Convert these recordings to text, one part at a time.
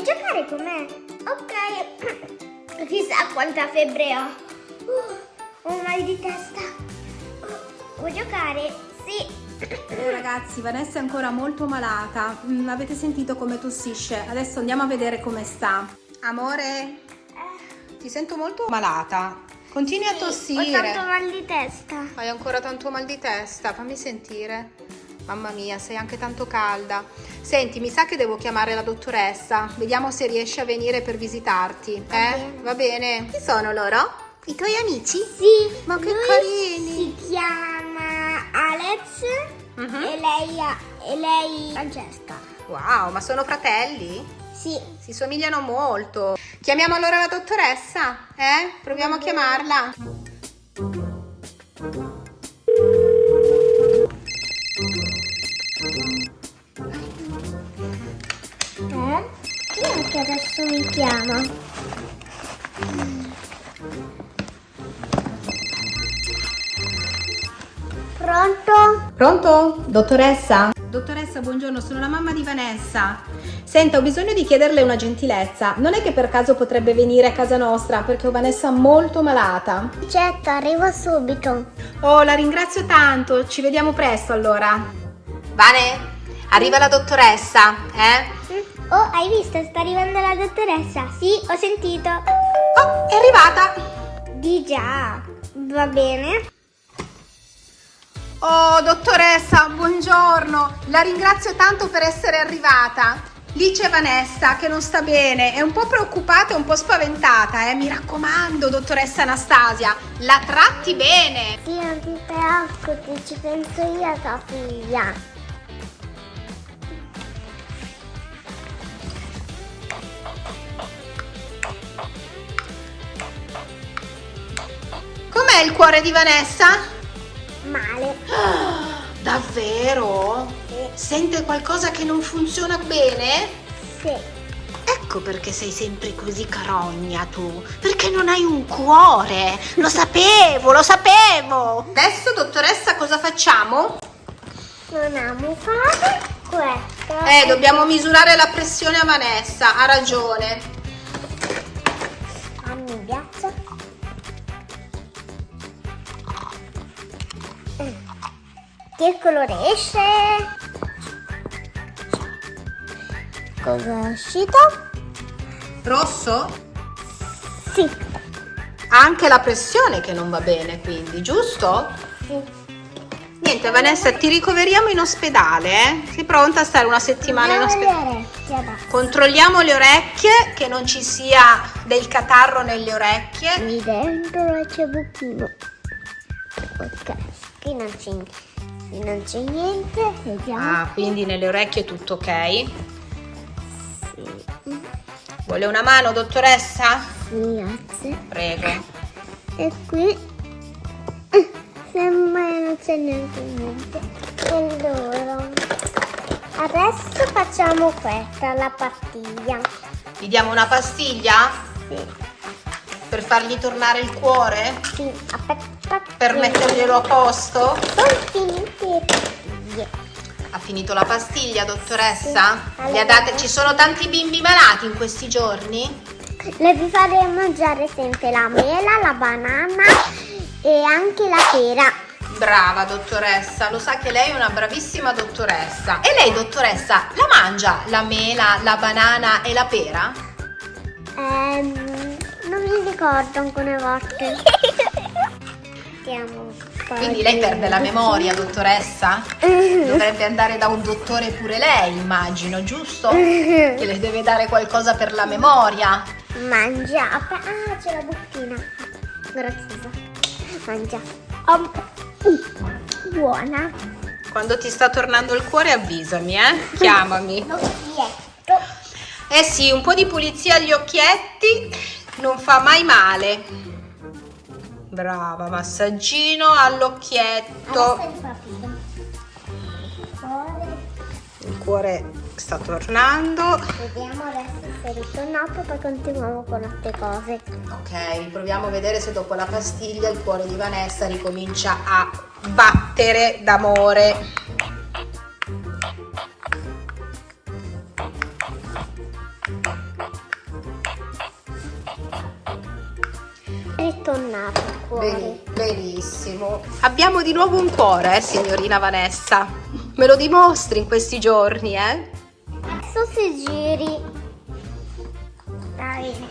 Vuoi giocare con me? Ok. Chissà quanta febbre ho. Uh, ho un mal di testa. Uh, vuoi giocare? Sì. Oh, ragazzi, Vanessa è ancora molto malata. Mm, avete sentito come tossisce? Adesso andiamo a vedere come sta. Amore, ti sento molto malata. Continui a tossire. Ho tanto mal di testa. Hai ancora tanto mal di testa? Fammi sentire. Mamma mia, sei anche tanto calda. Senti, mi sa che devo chiamare la dottoressa. Vediamo se riesce a venire per visitarti. Va eh? bene. Va bene. Chi sono loro? I tuoi amici? Sì. Ma che carini. Si chiama Alex Mhm. e lei e lei Francesca. Wow, ma sono fratelli? Sì. Si somigliano molto. Chiamiamo allora la dottoressa? Eh? Proviamo a chiamarla. Chiama? Pronto? Pronto? Dottoressa? Dottoressa, buongiorno, sono la mamma di Vanessa. Senta, ho bisogno di chiederle una gentilezza. Non è che per caso potrebbe venire a casa nostra perché ho Vanessa molto malata? Certo, arrivo subito. Oh, la ringrazio tanto. Ci vediamo presto allora. Vane, arriva la dottoressa, eh? Oh, hai visto? Sta arrivando la dottoressa. Sì, ho sentito. Oh, è arrivata. Di già. Va bene. Oh, dottoressa, buongiorno. La ringrazio tanto per essere arrivata. Lì c'è Vanessa che non sta bene, è un po' preoccupata e un po' spaventata, eh. Mi raccomando, dottoressa Anastasia, la tratti bene. Sì, non ti preoccupi, ci penso io tua figlia. Com'è il cuore di Vanessa? Male. Davvero? Sente qualcosa che non funziona bene? Sì. Ecco perché sei sempre così carogna tu, perché non hai un cuore. Lo sapevo, lo sapevo. Adesso, dottoressa, cosa facciamo? Non amo fare questo. Eh, dobbiamo misurare la pressione a Vanessa, ha ragione. Fammi il ghiaccio. Che colore esce? Cosa è uscito? Rosso? Sì. Anche la pressione che non va bene, quindi, giusto? Sì. Niente, Vanessa, ti ricoveriamo in ospedale, eh? Sei pronta a stare una settimana in ospedale? alle orecchie. Controlliamo le orecchie, che non ci sia del catarro nelle orecchie. Qui dentro c'è buchino. Ok, qui non c'è, qui non c'è niente. Vediamo. Ah, quindi nelle orecchie è tutto ok. Sì. Vuole una mano, dottoressa? Sì, grazie. Prego. E qui sembra che non c'è neanche niente. Allora, adesso facciamo questa, la pastiglia. Gli diamo una pastiglia Sì, per fargli tornare il cuore? sì, aspetta. Per metterglielo a posto? Ha finito la pastiglia, dottoressa? Sì. Ha date? Ci sono tanti bimbi malati in questi giorni? Le vi farei mangiare sempre la mela, la banana e anche la pera. Brava dottoressa, lo sa che lei è una bravissima dottoressa. E lei, dottoressa, la mangia la mela, la banana e la pera? Ehm, non mi ricordo alcune volte. Mettiamo un po' Quindi lei perde la memoria, dottoressa? Dovrebbe andare da un dottore pure lei, immagino, giusto? Che le deve dare qualcosa per la memoria. Mangia. Ah, c'è la bocchina. Graziosa. Mangia. Om. Uh, buona. Quando ti sta tornando il cuore avvisami, eh? Chiamami. Occhietto. Eh sì, un po' di pulizia agli occhietti non fa mai male brava massaggino all'occhietto. Il cuore sta tornando. Vediamo adesso se ritornato poi continuiamo con altre cose. Ok proviamo a vedere se dopo la pastiglia il cuore di Vanessa ricomincia a battere d'amore. È ritornato cuore. Beni- benissimo. Abbiamo di nuovo un cuore, eh, signorina Vanessa. Me lo dimostri in questi giorni, eh? Adesso si giri. Dai.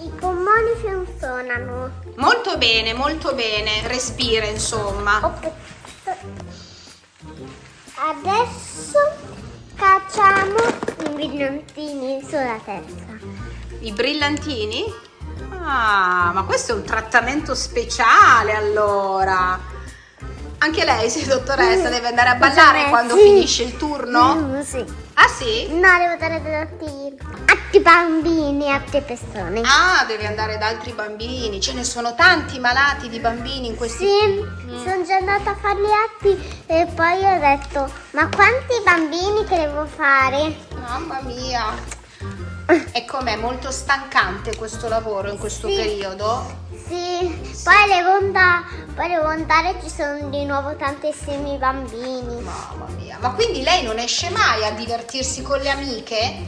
I polmoni funzionano. Molto bene, molto bene. Respira, insomma. Adesso brillantini sulla testa. I brillantini? Ah, ma questo è un trattamento speciale allora. Anche lei, sì, dottoressa, deve andare a ballare Sì. quando finisce il turno? Mm, sì. Ah sì? No, devo dare da altri, altri bambini, altre persone. Ah, deve andare da altri bambini. Ce ne sono tanti malati di bambini in questi... Sì, sono già andata a fare gli atti e poi ho detto, ma quanti bambini che devo fare? Mamma mia. E com'è? Molto stancante questo lavoro in questo Sì. periodo? Sì, poi devo, andare, poi ci sono di nuovo tantissimi bambini. Mamma mia. Ma quindi lei non esce mai a divertirsi con le amiche?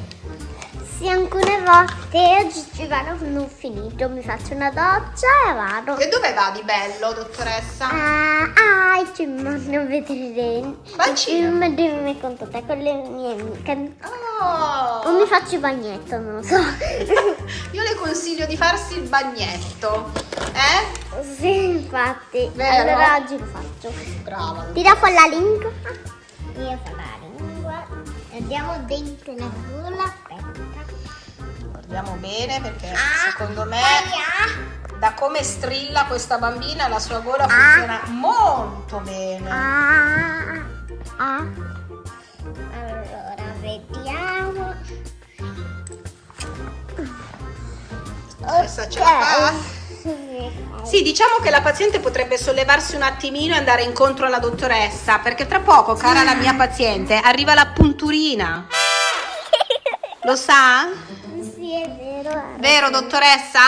Sì, alcune volte oggi ci vado ho finito, mi faccio una doccia e vado. E dove va di bello, dottoressa? Ah, ah, il film non vedere Qual il film di con tutte con le mie amiche. Oh. O mi faccio il bagnetto, non lo so. Io le consiglio di farsi il bagnetto. Eh? sì, infatti. Vero? Allora oggi lo faccio. Brava. Tira fuori la lingua. Io fa la lingua. Andiamo dentro la gola. Aspetta. Guardiamo bene perché Ah, secondo me poi da come strilla questa bambina la sua gola Ah. funziona molto bene. Ah, ah. Allora, vediamo. Dottoressa, ce la fa? Sì, diciamo che la paziente potrebbe sollevarsi un attimino e andare incontro alla dottoressa, perché tra poco, cara la mia paziente, arriva la punturina. Lo sa? Sì, è vero. Vero, dottoressa?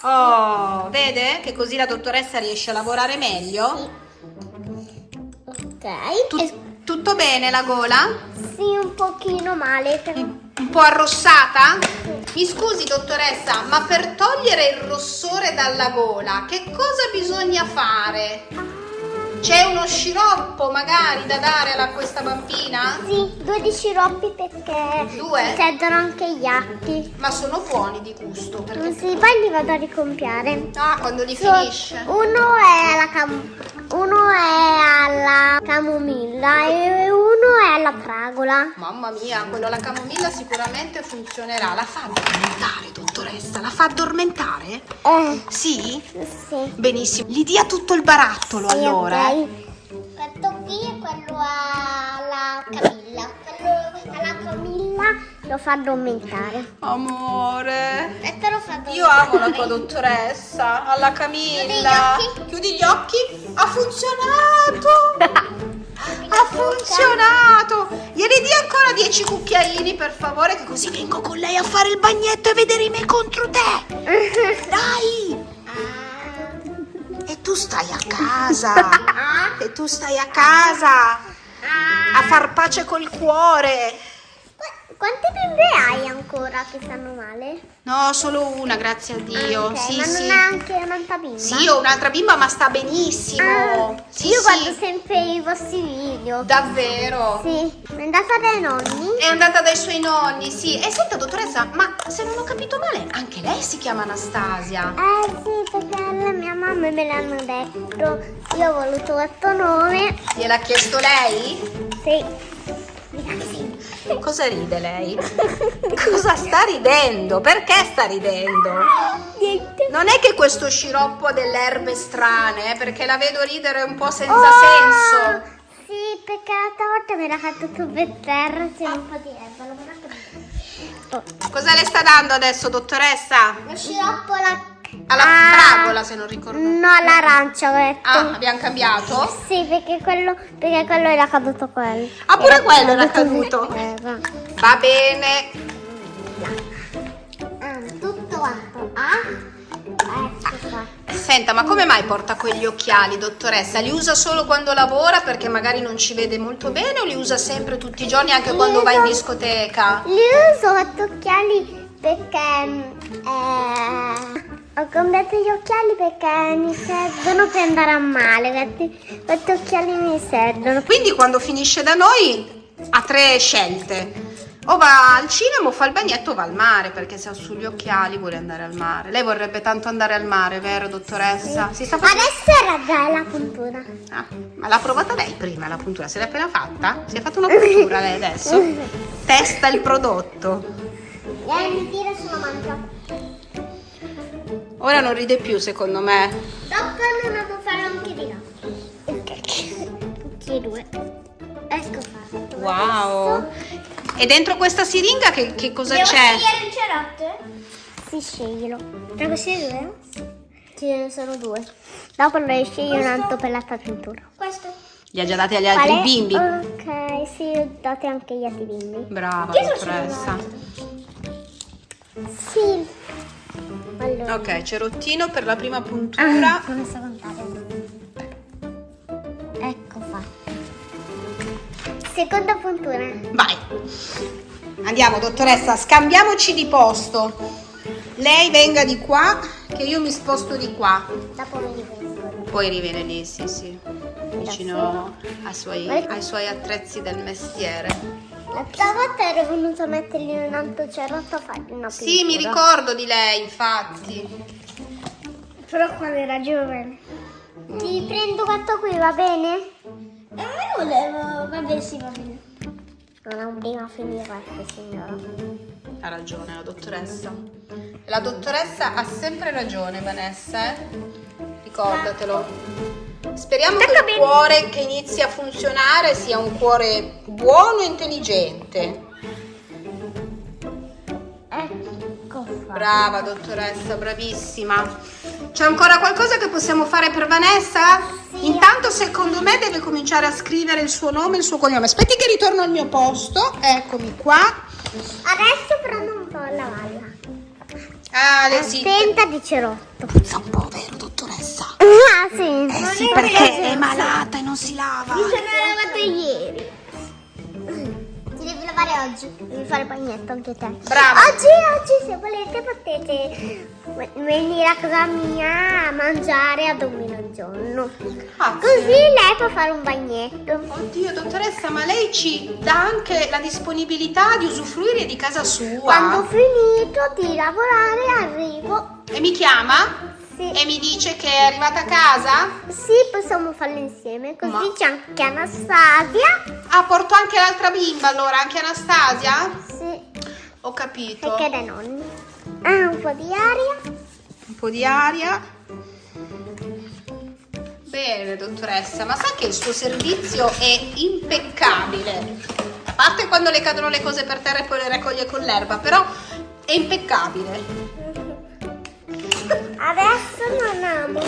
Oh, vede che così la dottoressa riesce a lavorare meglio? Ok. Tut- E- tutto bene la gola? sì, un pochino male. però- Un po' arrossata? Mi scusi, dottoressa, ma per togliere il rossore dalla gola, che cosa bisogna fare? C'è uno sciroppo magari da dare a questa bambina? Sì, due di sciroppi perché Due? mi servono anche gli atti. Ma sono buoni di gusto, perché... Sì, poi li vado a ricompiare. Ah, quando li So- finisce. Uno è alla cam- uno è alla camomilla e uno è alla fragola. Mamma mia, quello alla camomilla sicuramente funzionerà. La fa addormentare, dottoressa? La fa addormentare? Eh, Sì? sì. Benissimo. Gli dia tutto il barattolo Sì, allora. Ok. Questo qui è quello alla Camilla. Quello alla Camilla lo fa addormentare. Amore. Questo lo fa addormentare. Io amo la tua dottoressa, alla Camilla. Chiudi gli occhi. Chiudi gli occhi. Ha funzionato. Ha funzionato. Gliene dia ancora 10 cucchiaini per favore, che così vengo con lei a fare il bagnetto e vedere i me contro te. Dai. Tu stai a casa. E tu stai a casa a far pace col cuore. Qu- Quante bimbe hai ancora che stanno male? No, solo una, grazie a Dio. Ok, sì, ma sì. non ha anche un'altra bimba? Sì, ho un'altra bimba, ma sta benissimo. Ah, sì, io guardo sempre i vostri video. Davvero? Sì, è andata dai nonni? È andata dai suoi nonni, sì. E senta, dottoressa, ma se non ho capito male, anche lei si chiama Anastasia. Eh sì, perché la mia mamma me l'hanno detto. Io ho voluto questo nome. Gliel'ha chiesto lei? Sì. Sì. Cosa ride lei? Cosa sta ridendo? Perché sta ridendo? Niente. Non è che questo sciroppo ha delle erbe strane, eh, perché la vedo ridere un po' senza Oh, senso. Sì, perché l'altra volta mi era caduto per terra, c'era un po' di erba. Oh, Cosa le sta dando adesso, dottoressa? Lo sciroppo alla... Alla Ah, fragola, se non ricordo. No, l'arancia ho detto. Ah, abbiamo cambiato? Sì, perché quello, perché quello era caduto quello. Ah, pure quello era caduto. Era. Va bene. Ah, tutto quanto. Ah, ecco qua. Senta, ma come mai porta quegli occhiali, dottoressa? Li usa solo quando lavora perché magari non ci vede molto bene o li usa sempre tutti i giorni anche Li quando va in uso- discoteca? Li uso quattro occhiali perché eh, ho comprato gli occhiali perché mi servono per andare a male. Questi, questi occhiali mi servono. Quindi quando finisce da noi ha tre scelte. O va al cinema o fa il bagnetto o va al mare perché se ha sugli occhiali vuole andare al mare. Lei vorrebbe tanto andare al mare, vero dottoressa? Si sta facendo... Adesso era già la puntura. Ah, ma l'ha provata lei prima la puntura? Se l'è appena fatta? Si è fatta una puntura lei adesso? Testa il prodotto. E mi tira sulla mancia. Ora non ride più secondo me. Dopo non devo fare anche di là. Tutti e due. Ecco fatto. Wow. E dentro questa siringa che, che cosa Devo c'è? scegliere il cerotto? Sì, sceglielo. Tra questi due? Ce ne sono due. Dopo ne scegli un altro per la tua tintura. Questo? Li ha già dati agli altri bimbi. Ok, sì, date anche gli altri bimbi. Brava Che dottoressa. Sì. Allora. Ok, cerottino per la prima puntura. Ah, come sto contare? Ecco fatto. Seconda puntura. Vai. Andiamo dottoressa, scambiamoci di posto. Lei venga di qua, che io mi sposto di qua. Dopo mi rivengo. Poi riviene lì, sì, sì. Vicino suoi, ai suoi attrezzi del mestiere. L'altra volta ero venuto a mettergli un altro cerotto a fargli una Sì, mi ricordo di lei, infatti. Però quando era giovane. Ti prendo questo qui, va bene? Eh, volevo. Va bene, sì, va bene. Non prima finire questo, signora. Ha ragione la dottoressa. La dottoressa ha sempre ragione, Vanessa, eh? Ricordatelo. Speriamo che il bene. cuore che inizi a funzionare sia un cuore buono e intelligente. Ecco. Brava dottoressa, bravissima. C'è ancora qualcosa che possiamo fare per Vanessa? Sì. Intanto secondo me deve cominciare a scrivere il suo nome e il suo cognome. Aspetti che ritorno al mio posto. Eccomi qua. Adesso prendo un po' la valla. Ah, le sì. Attenta di cerotto. Puzza un po'? Ah, sì. Eh sì, perché è malata e non si lava. Mi sono lavato ieri. Ti devi lavare oggi. Devi fare il bagnetto anche te. Brava. Oggi, oggi, se volete, potete venire a casa mia a mangiare a dormire un giorno. Grazie. Così lei può fare un bagnetto. Oddio, dottoressa, ma lei ci dà anche la disponibilità di usufruire di casa sua? Quando ho finito di lavorare, arrivo. E mi chiama? Sì. E mi dice che è arrivata a casa? Sì, possiamo farlo insieme. Così Ma- c'è anche Anastasia. Ah, porto anche l'altra bimba allora, anche Anastasia? Sì. Ho capito. Perché dai nonni. Ah, un po' di aria. Un po' di aria. Bene, dottoressa, ma sa che il suo servizio è impeccabile. A parte quando le cadono le cose per terra e poi le raccoglie con l'erba, però è impeccabile. Adesso non amo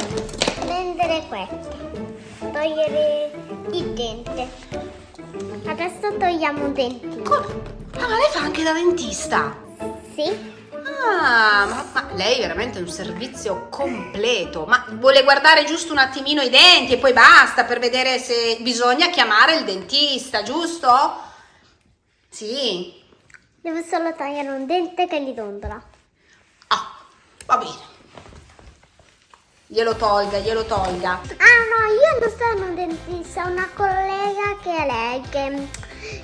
prendere questo. Togliere il dente. Adesso togliamo un dentino. Come? Ah, ma lei fa anche da dentista? Sì? Ah, ma, ma lei è veramente un servizio completo. Ma vuole guardare giusto un attimino i denti e poi basta per vedere se bisogna chiamare il dentista, giusto? Sì. Devo solo togliere un dente che gli dondola. Ah, va bene. Glielo tolga, glielo tolga. Ah no, io non sono un dentista, una collega che è lei, che,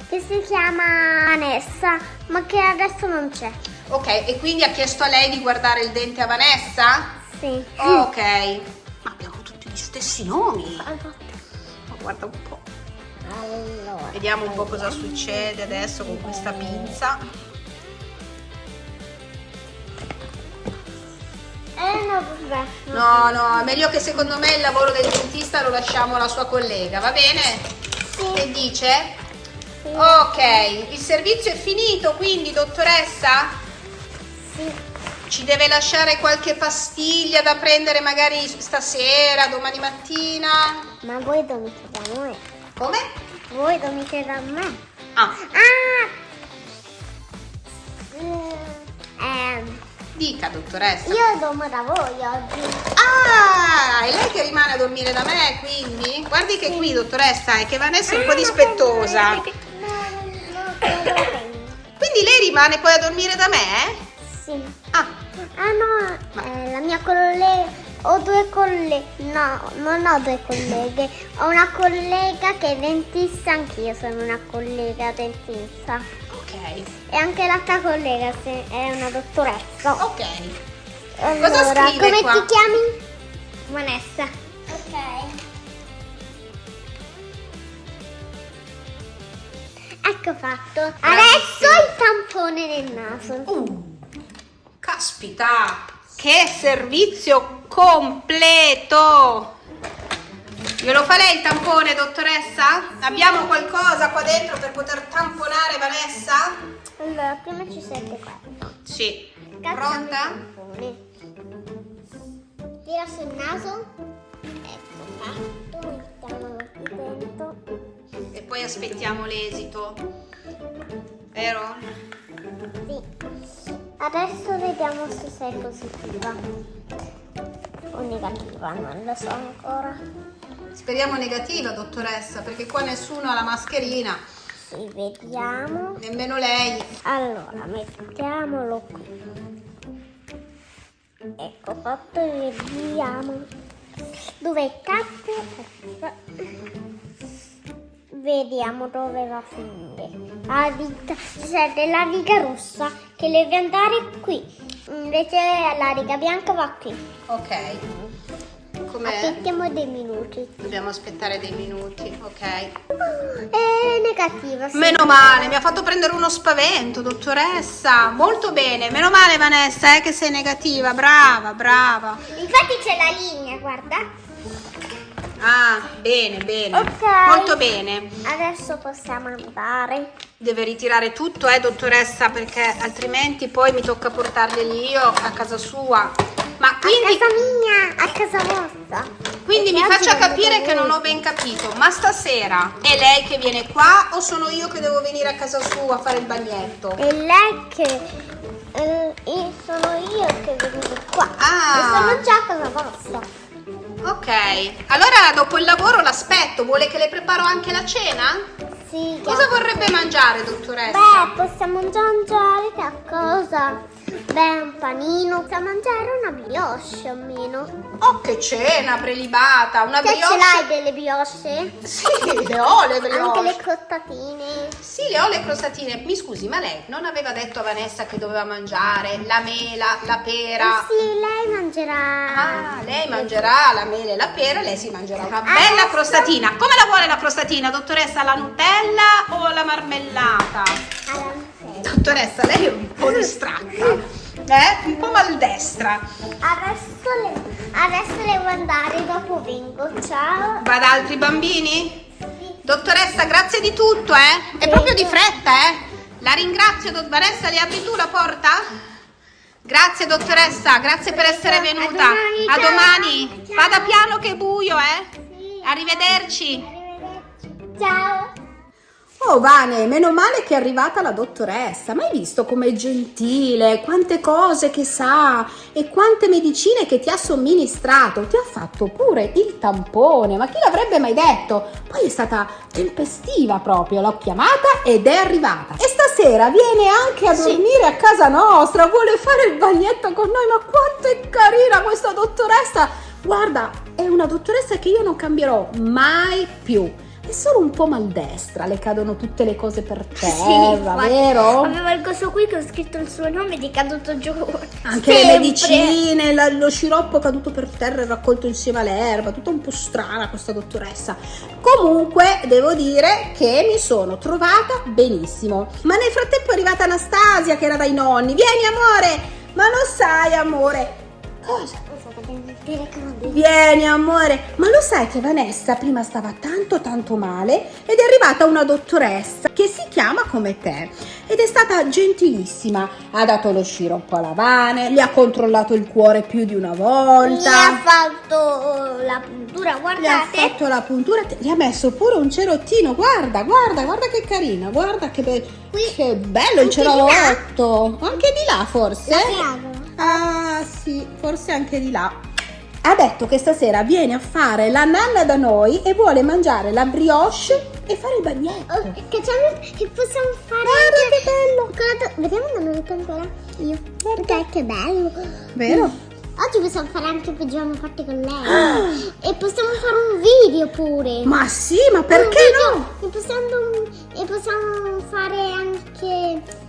che si chiama Vanessa, ma che adesso non c'è. Ok, e quindi ha chiesto a lei di guardare il dente a Vanessa? Sì. Ok. Ma abbiamo tutti gli stessi nomi. Ma guarda un po'. Allora. Vediamo un po' cosa succede adesso con questa pinza. Eh no, vabbè. No, no, è meglio che secondo me il lavoro del dentista lo lasciamo alla sua collega, va bene? Sì. Che dice? Sì. Ok, il servizio è finito, quindi dottoressa Sì. ci deve lasciare qualche pastiglia da prendere magari stasera, domani mattina. Ma voi dormite da noi? Come? Voi dormite da me? Ah, Ah! Dica, dottoressa. Io dormo da voi oggi. Ah, è lei che rimane a dormire da me, quindi? Guardi che qui, dottoressa, è che Vanessa è un po' dispettosa. No, no, no, Quindi lei rimane poi a dormire da me? Sì. Ah, Ah no, eh, la mia collega, ho due colleghe, no, non ho due colleghe, ho una collega che è dentista, anch'io sono una collega dentista. Ok, E anche l'altra collega se- è una dottoressa. ok. Allora, scrive come qua? ti chiami? Vanessa. Ok. Ecco fatto. Adesso il tampone nel naso. Uh, caspita, che servizio completo! Glielo fa lei il tampone, dottoressa? Abbiamo qualcosa qua dentro per poter tamponare Vanessa? Allora, prima ci serve questo. Sì. Pronta? Tira sul naso. Ecco fatto. Mettiamolo qui dentro. E poi aspettiamo l'esito. Vero? Sì. Adesso vediamo se sei positiva o negativa, non lo so ancora. Speriamo negativa, dottoressa, perché qua nessuno ha la mascherina, Sì, vediamo. nemmeno lei. Allora, mettiamolo qui. Ecco fatto vediamo. Dove Ecco. Vediamo dove va a finire. La riga, serve la riga rossa che deve andare qui. Invece la riga bianca va qui. Ok. Com'è? Aspettiamo dei minuti. Dobbiamo aspettare dei minuti, ok. È negativa. sì. Meno male, mi ha fatto prendere uno spavento, dottoressa. Molto bene, meno male Vanessa, eh, che sei negativa, brava, brava. Infatti c'è la linea, guarda. Ah, bene, bene. Ok. Molto bene. Adesso possiamo andare. Deve ritirare tutto, eh, dottoressa, perché altrimenti poi mi tocca portarglieli io a casa sua. Ma A quindi, casa mia, a casa vostra. quindi mi faccia capire che non ho ben capito, ma stasera è lei che viene qua o sono io che devo venire a casa sua a fare il bagnetto? E lei che... eh, io sono io che vengo qua. Ah. E sono già a casa vostra. Ok, allora dopo il lavoro l'aspetto, vuole che le preparo anche la cena? Sì. Cosa vorrebbe mangiare, dottoressa? Beh, possiamo già mangiare qualcosa. Beh, un panino. Possiamo mangiare una brioche almeno. Oh, che cena prelibata, una Te ce brioche. l'hai delle brioche? Sì, le ho le Anche brioche. le crottatine. Sì, le ho le crostatine. Mi scusi, ma lei non aveva detto a Vanessa che doveva mangiare la mela, la pera? Eh sì, lei mangerà. Ah, lei mangerà la mela e la pera, lei si mangerà una bella Adesso- crostatina. Come la vuole la crostatina, dottoressa? La Nutella o la marmellata? Alla Nutella. Dottoressa, lei è un po' distratta, eh? Un po' maldestra. Adesso, le- adesso devo andare, dopo vengo. Ciao. Va da altri bambini? Sì. Dottoressa, grazie di tutto, eh? È Prego. proprio di fretta, eh? La ringrazio, dott- Vanessa, le apri tu la porta? Grazie, dottoressa, grazie per essere A venuta. A domani. Vada piano che è buio, eh? Sì. Arrivederci. Arrivederci. Ciao. Oh Vane, meno male che è arrivata la dottoressa. Ma hai visto com'è gentile, quante cose che sa e quante medicine che ti ha somministrato. Ti ha fatto pure il tampone, ma chi l'avrebbe mai detto? Poi è stata tempestiva proprio, l'ho chiamata ed è arrivata. E stasera viene anche a dormire a casa nostra, vuole fare il bagnetto con noi, ma quanto è carina questa dottoressa! Guarda, è una dottoressa che io non cambierò mai più. È solo un po' maldestra, le cadono tutte le cose per terra, infatti. vero? Avevo il coso qui che ho scritto il suo nome ed è caduto giù. Anche le Sempre. medicine, la- lo sciroppo caduto per terra e raccolto insieme all'erba, tutta un po' strana questa dottoressa. Comunque devo dire che mi sono trovata benissimo. Ma nel frattempo è arrivata Anastasia che era dai nonni. Vieni amore, ma lo sai amore. Cosa? Vieni amore, ma lo sai che Vanessa prima stava tanto tanto male ed è arrivata una dottoressa che si chiama come te ed è stata gentilissima, ha dato lo sciroppo alla Vane, le ha controllato il cuore più di una volta. ha fatto la puntura, Le ha guardate. fatto la puntura, gli ha messo pure un cerottino, guarda, guarda, guarda che carina, guarda che, be- che bello il cerotto, anche di là forse? La piaga. Ah sì, forse anche di là. Ha detto che stasera viene a fare la nanna da noi e vuole mangiare la brioche e fare il bagnetto. Oh, che, che possiamo fare Guarda anche che bello! Vediamo da noi ancora. Io. Guarda che bello. Vero? Oggi possiamo fare anche pigiama fatti con lei. e possiamo fare un video pure. Ma sì, ma perché no? E possiamo, e possiamo fare anche.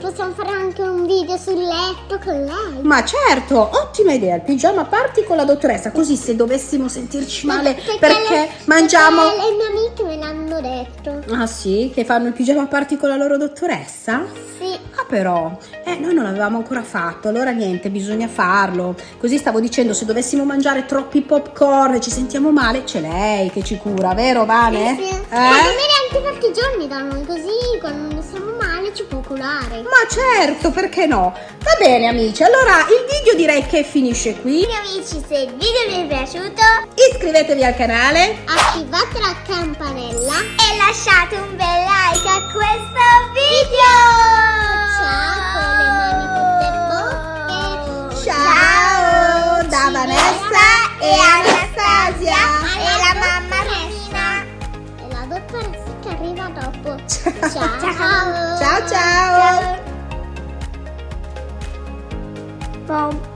Possiamo fare anche un video sul letto con lei. Ma certo, ottima idea, il pigiama party con la dottoressa, così se dovessimo sentirci male perché, le- mangiamo... perché le mie amiche me l'hanno detto. Ah sì, che fanno il pigiama party con la loro dottoressa? Sì. Ah però, eh, noi non l'avevamo ancora fatto, allora niente, bisogna farlo. Così stavo dicendo, se dovessimo mangiare troppi popcorn e ci sentiamo male, c'è lei che ci cura, vero Vane? Sì, sì. Eh? Anche giorni da noi, così quando siamo male ci può curare. Ma certo, perché no? Va bene amici, allora il video direi che finisce qui. Quindi amici, se il video vi è piaciuto, Iscrivetevi al canale. attivate la campanella e lasciate un bel like a questo video. Ciao con le mani tutte bocche. Ciao da Ci Vanessa e Anastasia. Dopo. Ciao. Ciao ciao. Ciao.